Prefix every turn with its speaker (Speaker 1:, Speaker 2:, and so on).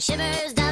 Speaker 1: shivers down.